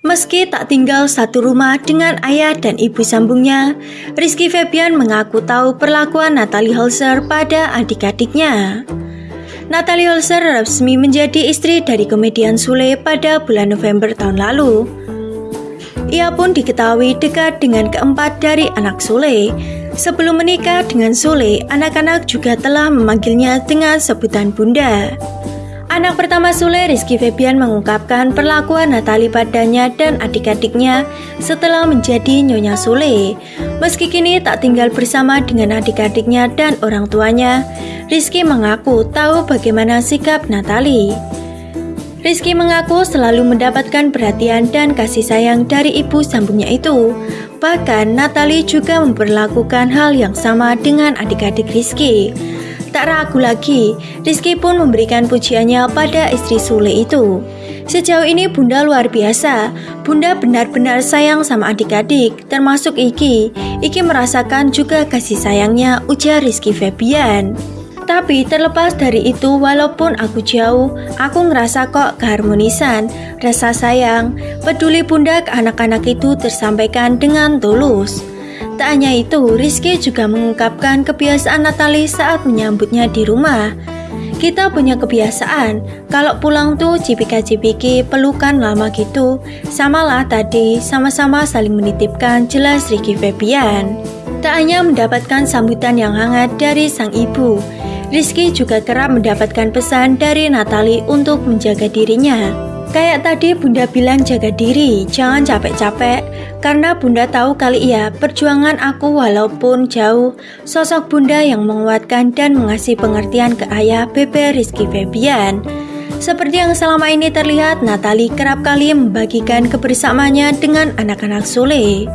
Meski tak tinggal satu rumah dengan ayah dan ibu sambungnya, Rizky Febian mengaku tahu perlakuan Natalie Holzer pada adik-adiknya. Natalie Holzer resmi menjadi istri dari komedian Sule pada bulan November tahun lalu. Ia pun diketahui dekat dengan keempat dari anak Sule. Sebelum menikah dengan Sule, anak-anak juga telah memanggilnya dengan sebutan bunda. Anak pertama Sule, Rizky Febian mengungkapkan perlakuan Natali padanya dan adik-adiknya setelah menjadi Nyonya Sule. Meski kini tak tinggal bersama dengan adik-adiknya dan orang tuanya, Rizky mengaku tahu bagaimana sikap Natali. Rizky mengaku selalu mendapatkan perhatian dan kasih sayang dari ibu sambungnya itu. Bahkan Natali juga memperlakukan hal yang sama dengan adik-adik Rizky. Tak ragu lagi, Rizky pun memberikan pujiannya pada istri Sule itu. Sejauh ini Bunda luar biasa. Bunda benar-benar sayang sama adik-adik, termasuk Iki. Iki merasakan juga kasih sayangnya, ujar Rizky Febian. Tapi terlepas dari itu, walaupun aku jauh, aku ngerasa kok keharmonisan, rasa sayang, peduli bunda ke anak-anak itu tersampaikan dengan tulus. Tak hanya itu, Rizky juga mengungkapkan kebiasaan Natali saat menyambutnya di rumah. Kita punya kebiasaan, kalau pulang tuh cipika-cipiki pelukan lama gitu. Samalah tadi, sama-sama saling menitipkan jelas Ricky Febian. Tak hanya mendapatkan sambutan yang hangat dari sang ibu, Rizky juga kerap mendapatkan pesan dari Natali untuk menjaga dirinya. Kayak tadi Bunda bilang jaga diri, jangan capek-capek. Karena Bunda tahu kali ya, perjuangan aku walaupun jauh, sosok Bunda yang menguatkan dan mengasih pengertian ke ayah Bebe Rizky Febian. Seperti yang selama ini terlihat, Natali kerap kali membagikan kebersamaannya dengan anak-anak Sule.